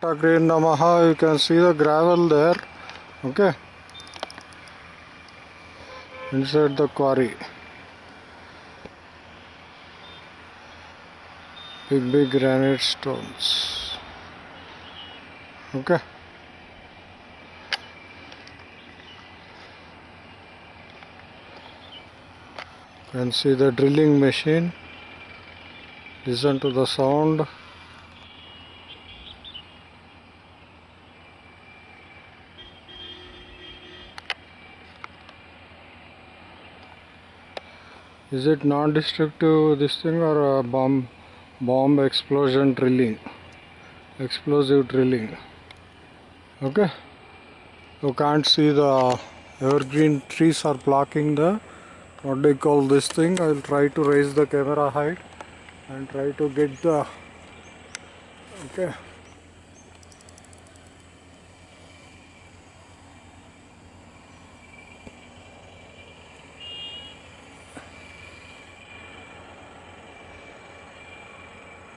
Green Namaha, you can see the gravel there. Okay. Inside the quarry. Big, big granite stones. Okay. You can see the drilling machine. Listen to the sound. Is it non-destructive this thing or bomb bomb explosion drilling? Explosive drilling. Okay. You can't see the evergreen trees are blocking the what do you call this thing? I'll try to raise the camera height and try to get the okay